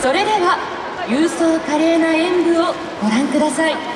それでは勇壮華麗な演舞をご覧ください。